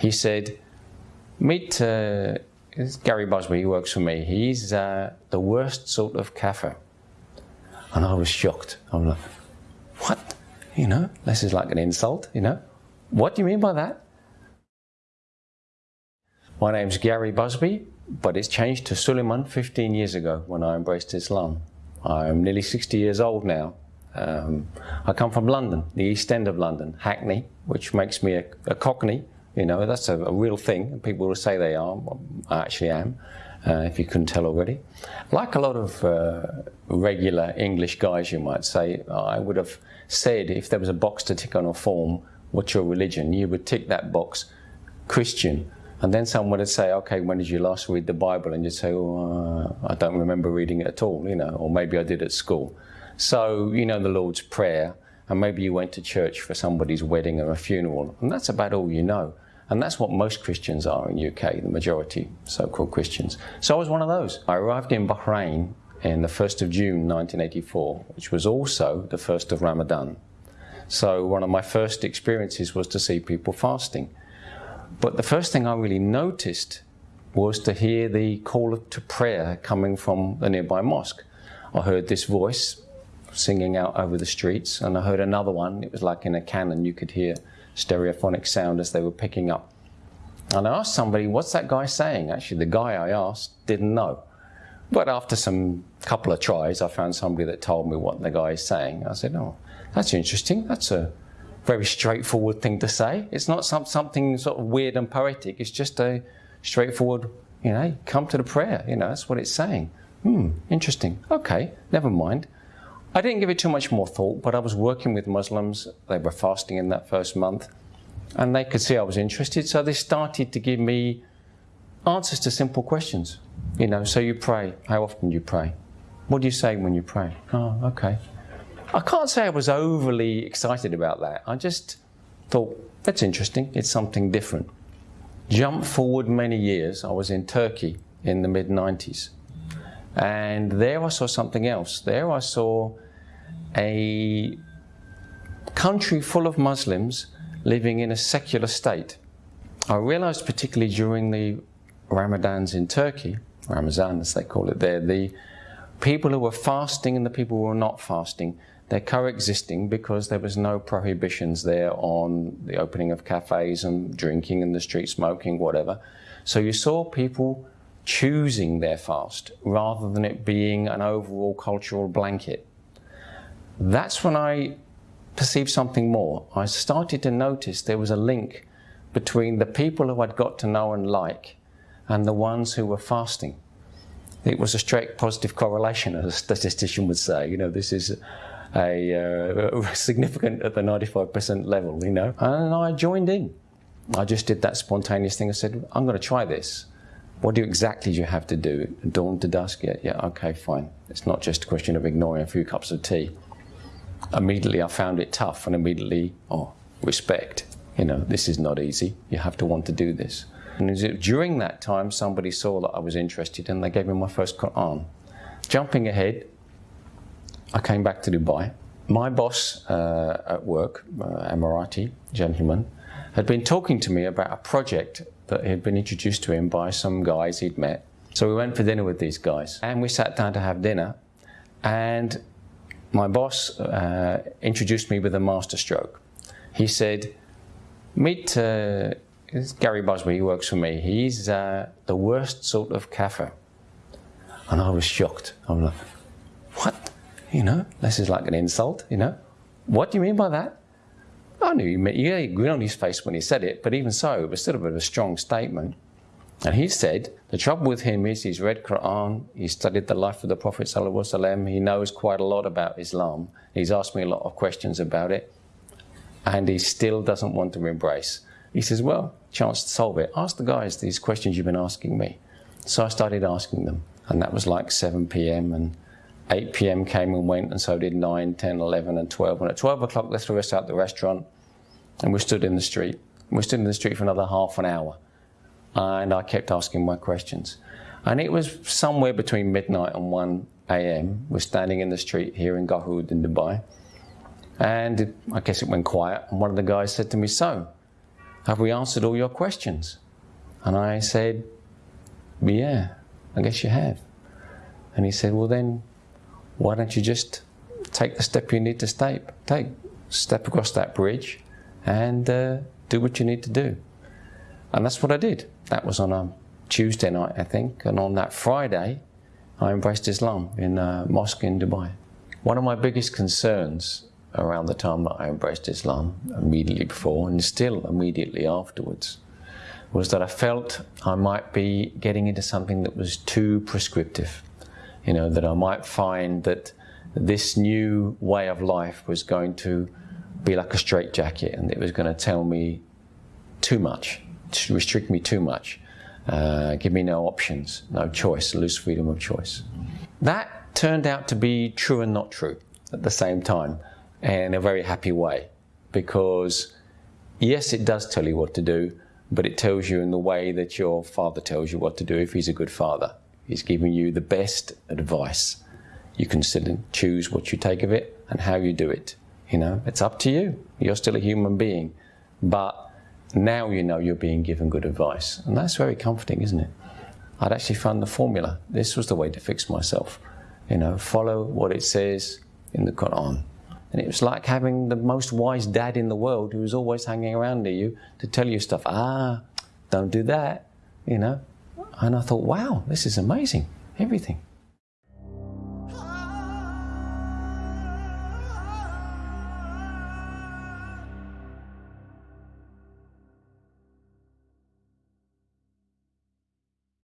He said, meet uh, Gary Busby, he works for me. He's uh, the worst sort of kafir. And I was shocked. I'm like, what? You know, this is like an insult, you know? What do you mean by that? My name's Gary Busby, but it's changed to Suleiman 15 years ago when I embraced Islam. I'm nearly 60 years old now. Um, I come from London, the East End of London, Hackney, which makes me a, a Cockney. You know, that's a, a, real thing. People will say they are. I actually am, uh, if you couldn't tell already. Like a lot of uh, regular English guys, you might say, I would have said if there was a box to tick on a form, what's your religion? You would tick that box, Christian. And then someone would say, okay, when did you last read the Bible? And you'd say, oh, uh, I don't remember reading it at all, you know, or maybe I did at school. So, you know, the Lord's Prayer, and maybe you went to church for somebody's wedding or a funeral, and that's about all you know. And that's what most Christians are in UK, the majority so-called Christians. So I was one of those. I arrived in Bahrain in the 1st of June 1984, which was also the 1st of Ramadan. So one of my first experiences was to see people fasting. But the first thing I really noticed was to hear the call to prayer coming from the nearby mosque. I heard this voice singing out over the streets, and I heard another one. It was like in a canon, you could hear stereophonic sound as they were picking up. And I asked somebody, what's that guy saying? Actually, the guy I asked didn't know. But after some couple of tries, I found somebody that told me what the guy is saying. I said, oh, that's interesting. That's a very straightforward thing to say. It's not some, something sort of weird and poetic. It's just a straightforward, you know, come to the prayer. You know, that's what it's saying. Hmm, interesting. Okay, never mind. I didn't give it too much more thought, but I was working with Muslims. They were fasting in that first month, and they could see I was interested. So they started to give me answers to simple questions. You know, so you pray. How often do you pray? What do you say when you pray? Oh, okay. I can't say I was overly excited about that. I just thought, that's interesting. It's something different. Jump forward many years. I was in Turkey in the mid 90s. And there I saw something else. There I saw a country full of Muslims living in a secular state. I realized particularly during the Ramadans in Turkey, Ramazan as they call it there, the people who were fasting and the people who were not fasting, they're coexisting because there was no prohibitions there on the opening of cafes and drinking in the street, smoking, whatever. So you saw people choosing their fast rather than it being an overall cultural blanket. That's when I perceived something more. I started to notice there was a link between the people who I'd got to know and like and the ones who were fasting. It was a straight positive correlation, as a statistician would say. You know, this is a uh, significant at the 95% level, you know. And I joined in. I just did that spontaneous thing. I said, I'm going to try this. What do exactly do you have to do? Dawn to dusk? Yeah, yeah, okay, fine. It's not just a question of ignoring a few cups of tea. Immediately I found it tough and immediately, oh, respect. You know, this is not easy. You have to want to do this. And during that time, somebody saw that I was interested and they gave me my first Quran. Jumping ahead, I came back to Dubai. My boss uh, at work, uh, Emirati gentleman, had been talking to me about a project that had been introduced to him by some guys he'd met. So we went for dinner with these guys and we sat down to have dinner and my boss uh, introduced me with a masterstroke. He said, meet uh, Gary Busby, he works for me. He's uh, the worst sort of kafir. And I was shocked. I'm like, what? You know, this is like an insult, you know? What do you mean by that? I knew he meant, yeah, he grinned on his face when he said it, but even so, it was still a bit of a strong statement. And he said, the trouble with him is he's read Quran, he studied the life of the Prophet ﷺ, he knows quite a lot about Islam. He's asked me a lot of questions about it, and he still doesn't want to embrace. He says, well, chance to solve it. Ask the guys these questions you've been asking me. So I started asking them, and that was like 7 p.m. and 8 p.m. came and went, and so did 9, 10, 11, and 12. And at 12 o'clock, they threw us out the restaurant, and we stood in the street. We stood in the street for another half an hour, and I kept asking my questions. And it was somewhere between midnight and 1 a.m. We're standing in the street here in Garhoud in Dubai, and it, I guess it went quiet. And one of the guys said to me, "So, have we answered all your questions? And I said, yeah, I guess you have. And he said, well then, why don't you just take the step you need to step, take, step across that bridge and uh, do what you need to do. And that's what I did. That was on a Tuesday night, I think. And on that Friday, I embraced Islam in a mosque in Dubai. One of my biggest concerns around the time that I embraced Islam, immediately before and still immediately afterwards, was that I felt I might be getting into something that was too prescriptive. You know, that I might find that this new way of life was going to be like a straitjacket and it was going to tell me too much, restrict me too much, uh, give me no options, no choice, lose freedom of choice. That turned out to be true and not true at the same time in a very happy way because yes, it does tell you what to do, but it tells you in the way that your father tells you what to do if he's a good father. He's giving you the best advice. You can still choose what you take of it and how you do it. You know, it's up to you. You're still a human being. But now you know you're being given good advice. And that's very comforting, isn't it? I'd actually found the formula. This was the way to fix myself. You know, follow what it says in the Quran. And it was like having the most wise dad in the world who was always hanging around to you to tell you stuff. Ah, don't do that, you know. And I thought, wow, this is amazing. Everything.